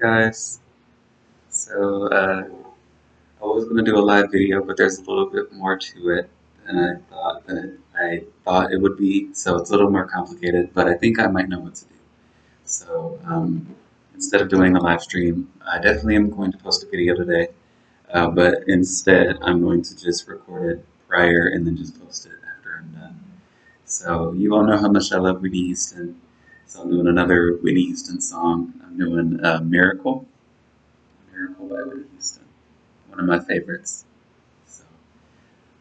guys. So, uh, I was gonna do a live video, but there's a little bit more to it than I thought that I thought it would be. So it's a little more complicated, but I think I might know what to do. So, um, instead of doing a live stream, I definitely am going to post a video today. Uh, but instead, I'm going to just record it prior and then just post it after I'm done. So you all know how much I love Whitney Houston. So I'm doing another Whitney Houston song. I'm doing uh, Miracle. Miracle by Whitney Houston. One of my favorites. So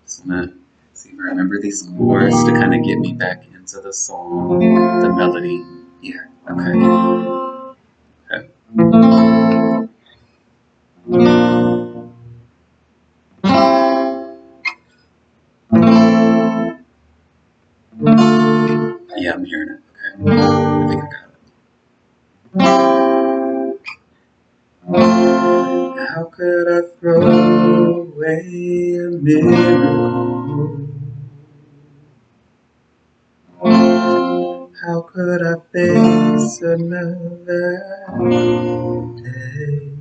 just wanna see if I remember these chords to kind of get me back into the song, the melody. Yeah, okay. Okay. Yeah, I'm hearing it. How could I throw away a miracle? How could I face another day?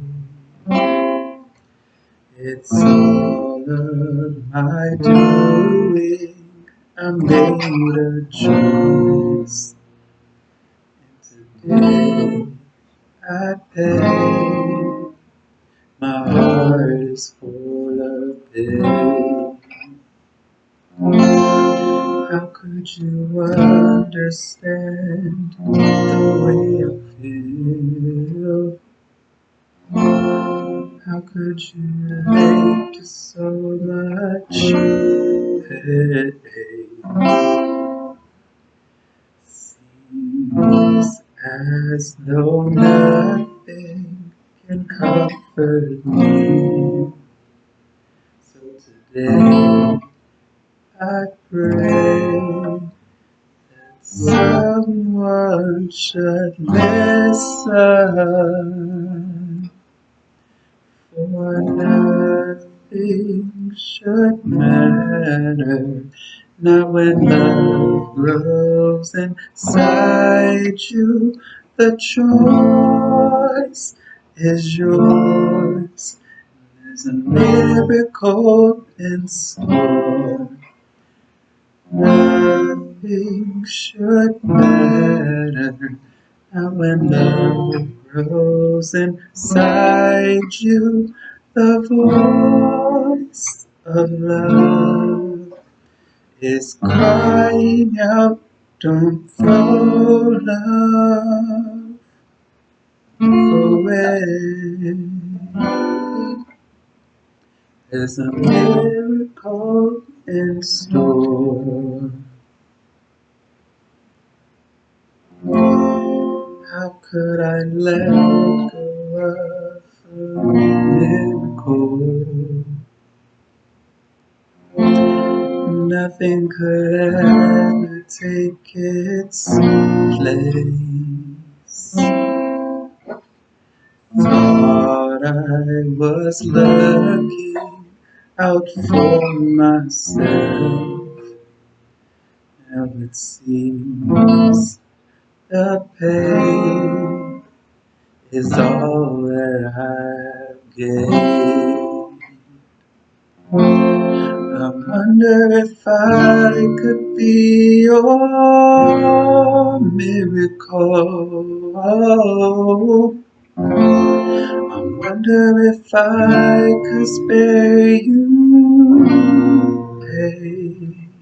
It's all of my doing. I made a choice. Today I pay. My heart is full of pain. How could you understand the way I feel? How could you relate to so much pain? Seems as though nothing can comfort me. So today I pray that someone should listen. For nothing should matter, not when love grows inside you. The choice is yours. There's a miracle in store. Nothing should matter, not when love grows inside you. The voice of love is crying out, don't throw love away. There's a miracle in store. How could I let go of a Nothing could ever take its place. Thought I was looking out for myself. Now it seems the pain is all that I've gained. Wonder if I could be your miracle. I wonder if I could spare you pain.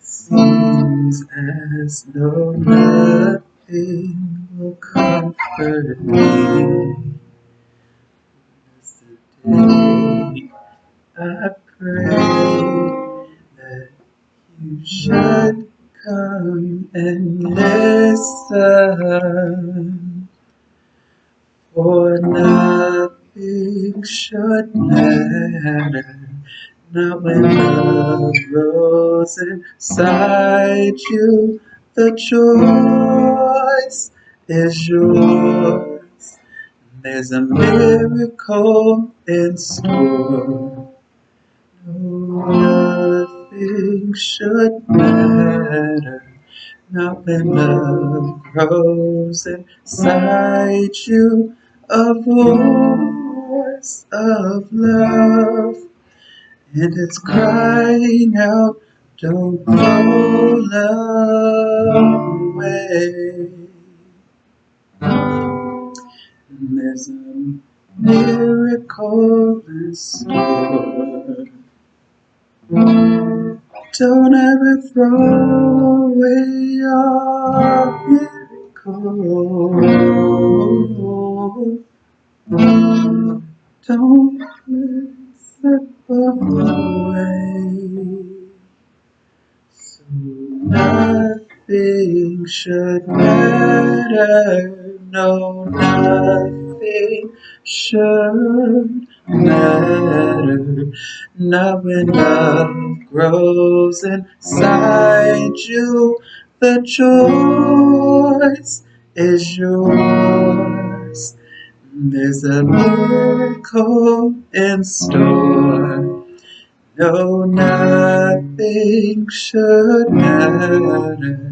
Seems as though nothing will comfort me. I pray that you should come and listen. For nothing should matter, not when love grows inside you. The choice is yours. There's a miracle in store. No, nothing should matter, Not when love grows inside you, a voice of love, and it's crying out, don't go away. And there's a miracle in store. Don't ever throw away your miracle. Don't let slip away. So nothing should matter. No, nothing should matter. Not when love grows inside you. The choice is yours. There's a miracle in store. No, nothing should matter.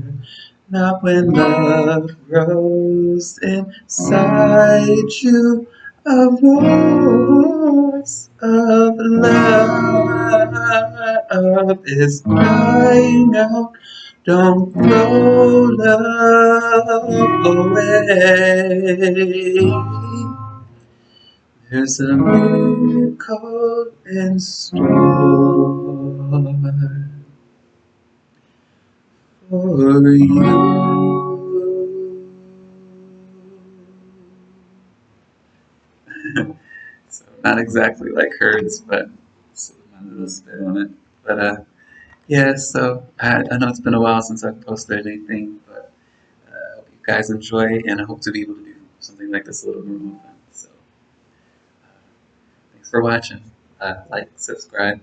Not when love grows inside you. A voice of love is crying out. Don't throw love away. There's a miracle in store so not exactly like hers, but a little spit on it. But uh, yeah. So I, I know it's been a while since I've posted anything, but uh, hope you guys enjoy, and I hope to be able to do something like this a little more often. So uh, thanks for watching. Uh, like, subscribe,